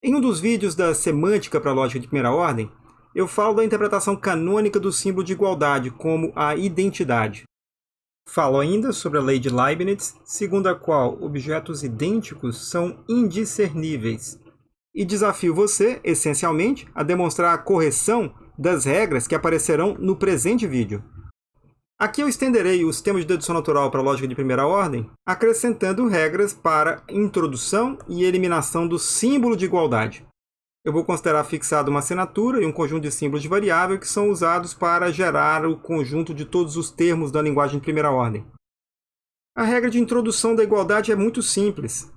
Em um dos vídeos da semântica para a lógica de primeira ordem, eu falo da interpretação canônica do símbolo de igualdade como a identidade. Falo ainda sobre a lei de Leibniz, segundo a qual objetos idênticos são indiscerníveis. E desafio você, essencialmente, a demonstrar a correção das regras que aparecerão no presente vídeo. Aqui eu estenderei o sistema de dedução natural para a lógica de primeira ordem, acrescentando regras para introdução e eliminação do símbolo de igualdade. Eu vou considerar fixado uma assinatura e um conjunto de símbolos de variável que são usados para gerar o conjunto de todos os termos da linguagem de primeira ordem. A regra de introdução da igualdade é muito simples.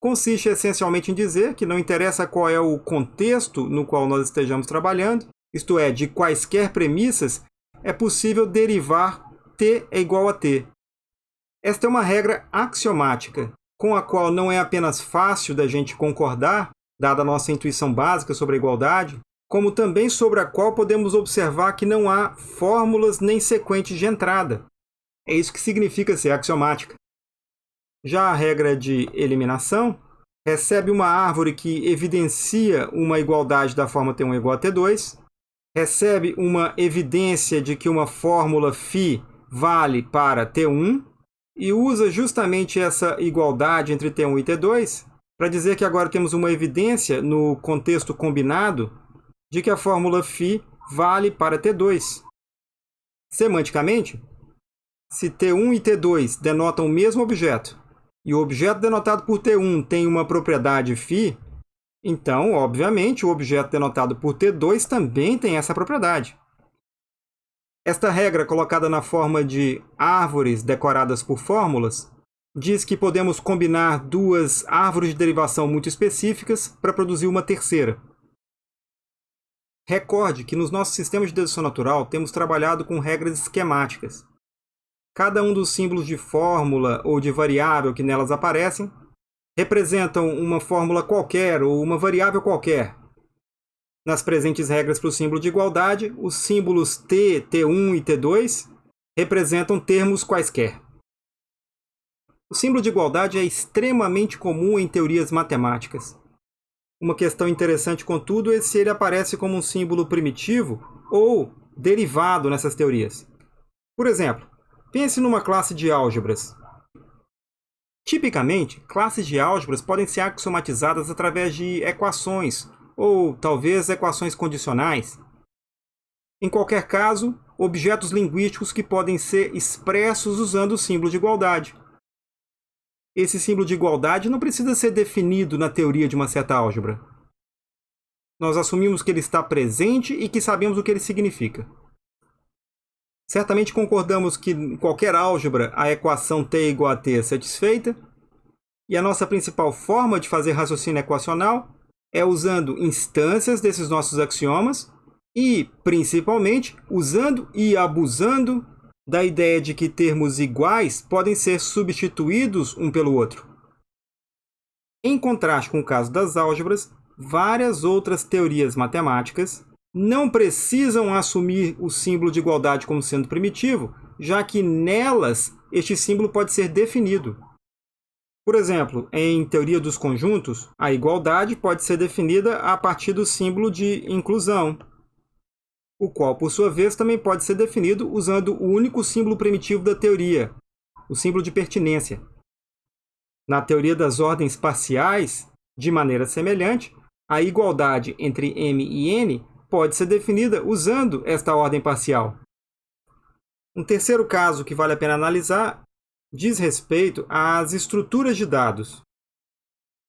Consiste essencialmente em dizer que não interessa qual é o contexto no qual nós estejamos trabalhando, isto é, de quaisquer premissas é possível derivar t é igual a t. Esta é uma regra axiomática, com a qual não é apenas fácil da gente concordar, dada a nossa intuição básica sobre a igualdade, como também sobre a qual podemos observar que não há fórmulas nem sequentes de entrada. É isso que significa ser axiomática. Já a regra de eliminação recebe uma árvore que evidencia uma igualdade da forma T1 igual a T2, recebe uma evidência de que uma fórmula φ vale para T1 e usa justamente essa igualdade entre T1 e T2 para dizer que agora temos uma evidência no contexto combinado de que a fórmula φ vale para T2. Semanticamente, se T1 e T2 denotam o mesmo objeto e o objeto denotado por T1 tem uma propriedade φ, então, obviamente, o objeto denotado por T2 também tem essa propriedade. Esta regra, colocada na forma de árvores decoradas por fórmulas, diz que podemos combinar duas árvores de derivação muito específicas para produzir uma terceira. Recorde que nos nossos sistemas de dedução natural temos trabalhado com regras esquemáticas. Cada um dos símbolos de fórmula ou de variável que nelas aparecem representam uma fórmula qualquer ou uma variável qualquer. Nas presentes regras para o símbolo de igualdade, os símbolos t, t1 e t2 representam termos quaisquer. O símbolo de igualdade é extremamente comum em teorias matemáticas. Uma questão interessante, contudo, é se ele aparece como um símbolo primitivo ou derivado nessas teorias. Por exemplo, pense numa classe de álgebras. Tipicamente, classes de álgebras podem ser axiomatizadas através de equações, ou talvez equações condicionais. Em qualquer caso, objetos linguísticos que podem ser expressos usando o símbolo de igualdade. Esse símbolo de igualdade não precisa ser definido na teoria de uma certa álgebra. Nós assumimos que ele está presente e que sabemos o que ele significa. Certamente concordamos que em qualquer álgebra a equação t igual a t é satisfeita, e a nossa principal forma de fazer raciocínio equacional é usando instâncias desses nossos axiomas e, principalmente, usando e abusando da ideia de que termos iguais podem ser substituídos um pelo outro. Em contraste com o caso das álgebras, várias outras teorias matemáticas não precisam assumir o símbolo de igualdade como sendo primitivo, já que nelas este símbolo pode ser definido. Por exemplo, em teoria dos conjuntos, a igualdade pode ser definida a partir do símbolo de inclusão, o qual, por sua vez, também pode ser definido usando o único símbolo primitivo da teoria, o símbolo de pertinência. Na teoria das ordens parciais, de maneira semelhante, a igualdade entre m e n pode ser definida usando esta ordem parcial. Um terceiro caso que vale a pena analisar diz respeito às estruturas de dados.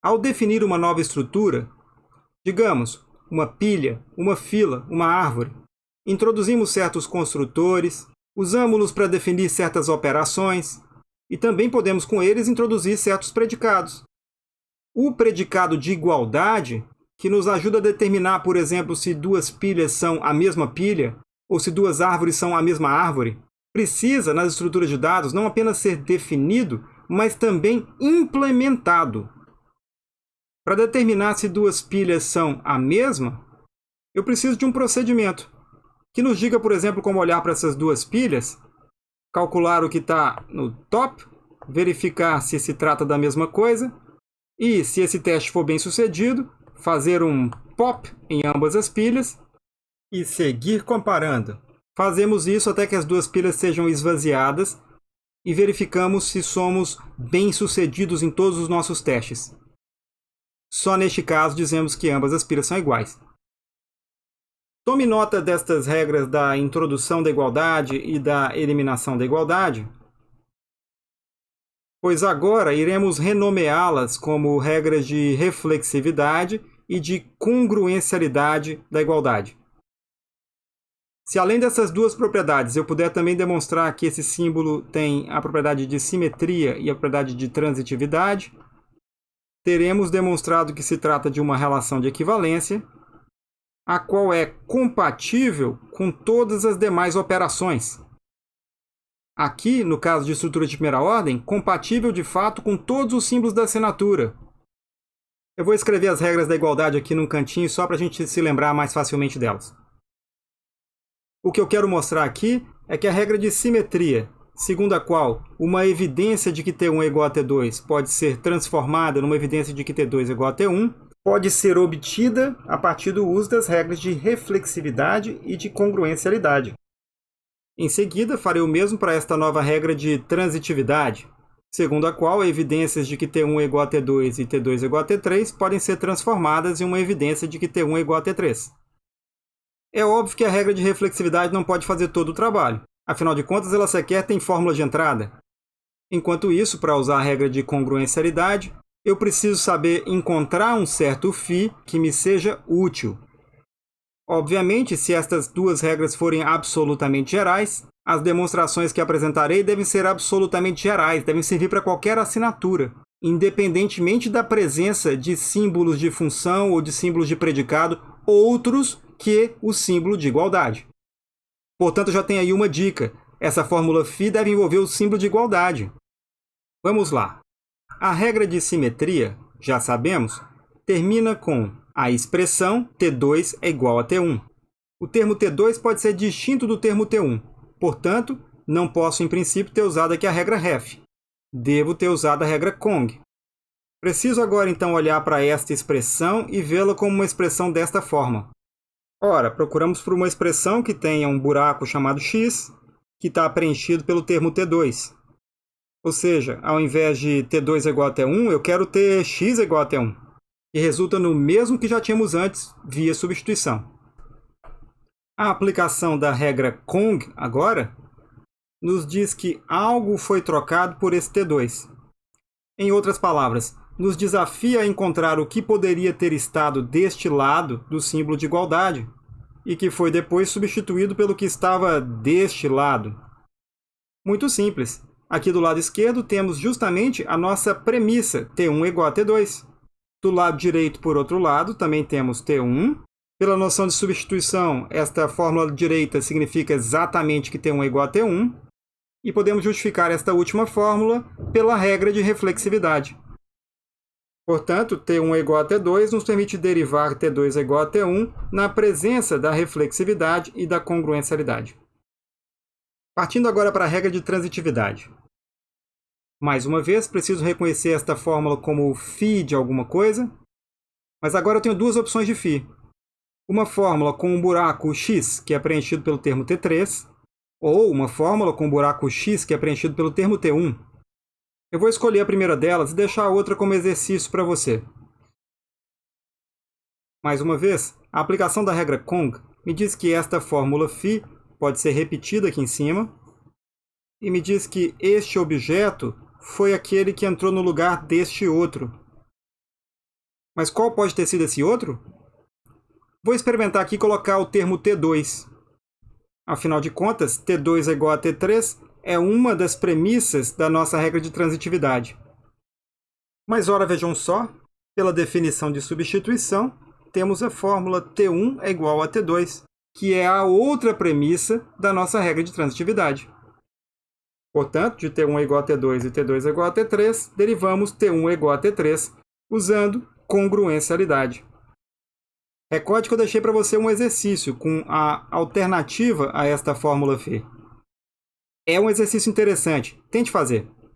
Ao definir uma nova estrutura, digamos, uma pilha, uma fila, uma árvore, introduzimos certos construtores, usamos-los para definir certas operações e também podemos com eles introduzir certos predicados. O predicado de igualdade que nos ajuda a determinar, por exemplo, se duas pilhas são a mesma pilha ou se duas árvores são a mesma árvore, precisa, nas estruturas de dados, não apenas ser definido, mas também implementado. Para determinar se duas pilhas são a mesma, eu preciso de um procedimento que nos diga, por exemplo, como olhar para essas duas pilhas, calcular o que está no top, verificar se se trata da mesma coisa, e, se esse teste for bem sucedido, fazer um pop em ambas as pilhas e seguir comparando. Fazemos isso até que as duas pilhas sejam esvaziadas e verificamos se somos bem-sucedidos em todos os nossos testes. Só neste caso dizemos que ambas as pilhas são iguais. Tome nota destas regras da introdução da igualdade e da eliminação da igualdade, pois agora iremos renomeá-las como regras de reflexividade e de congruencialidade da igualdade. Se além dessas duas propriedades eu puder também demonstrar que esse símbolo tem a propriedade de simetria e a propriedade de transitividade, teremos demonstrado que se trata de uma relação de equivalência, a qual é compatível com todas as demais operações. Aqui, no caso de estrutura de primeira ordem, compatível de fato com todos os símbolos da assinatura. Eu vou escrever as regras da igualdade aqui num cantinho só para a gente se lembrar mais facilmente delas. O que eu quero mostrar aqui é que a regra de simetria, segundo a qual uma evidência de que T1 é igual a T2 pode ser transformada numa evidência de que T2 é igual a T1, pode ser obtida a partir do uso das regras de reflexividade e de congruencialidade. Em seguida, farei o mesmo para esta nova regra de transitividade, segundo a qual evidências de que T1 é igual a T2 e T2 é igual a T3 podem ser transformadas em uma evidência de que T1 é igual a T3. É óbvio que a regra de reflexividade não pode fazer todo o trabalho. Afinal de contas, ela sequer tem fórmula de entrada. Enquanto isso, para usar a regra de congruencialidade, eu preciso saber encontrar um certo φ que me seja útil. Obviamente, se estas duas regras forem absolutamente gerais, as demonstrações que apresentarei devem ser absolutamente gerais, devem servir para qualquer assinatura, independentemente da presença de símbolos de função ou de símbolos de predicado outros que o símbolo de igualdade. Portanto, já tem aí uma dica. Essa fórmula φ deve envolver o símbolo de igualdade. Vamos lá. A regra de simetria, já sabemos, termina com a expressão T2 é igual a T1. O termo T2 pode ser distinto do termo T1. Portanto, não posso, em princípio, ter usado aqui a regra ref. Devo ter usado a regra Kong. Preciso agora, então, olhar para esta expressão e vê-la como uma expressão desta forma. Ora, procuramos por uma expressão que tenha um buraco chamado x, que está preenchido pelo termo t2. Ou seja, ao invés de t2 é igual a t1, eu quero ter x igual a t1. E resulta no mesmo que já tínhamos antes, via substituição. A aplicação da regra Kong, agora, nos diz que algo foi trocado por esse t2. Em outras palavras, nos desafia a encontrar o que poderia ter estado deste lado do símbolo de igualdade e que foi depois substituído pelo que estava deste lado. Muito simples. Aqui do lado esquerdo temos justamente a nossa premissa, T1 igual a T2. Do lado direito, por outro lado, também temos T1. Pela noção de substituição, esta fórmula direita significa exatamente que T1 é igual a T1. E podemos justificar esta última fórmula pela regra de reflexividade. Portanto, T1 é igual a T2 nos permite derivar T2 é igual a T1 na presença da reflexividade e da congruencialidade. Partindo agora para a regra de transitividade. Mais uma vez, preciso reconhecer esta fórmula como φ de alguma coisa, mas agora eu tenho duas opções de φ. Uma fórmula com um buraco x, que é preenchido pelo termo T3, ou uma fórmula com um buraco x, que é preenchido pelo termo T1, eu vou escolher a primeira delas e deixar a outra como exercício para você. Mais uma vez, a aplicação da regra Kong me diz que esta fórmula φ pode ser repetida aqui em cima e me diz que este objeto foi aquele que entrou no lugar deste outro. Mas qual pode ter sido esse outro? Vou experimentar aqui colocar o termo T2. Afinal de contas, T2 é igual a T3 é uma das premissas da nossa regra de transitividade. Mas ora vejam só, pela definição de substituição, temos a fórmula T1 é igual a T2, que é a outra premissa da nossa regra de transitividade. Portanto, de T1 é igual a T2 e T2 é igual a T3, derivamos T1 é igual a T3 usando congruencialidade. Recorde que eu deixei para você um exercício com a alternativa a esta fórmula φ. É um exercício interessante. Tente fazer.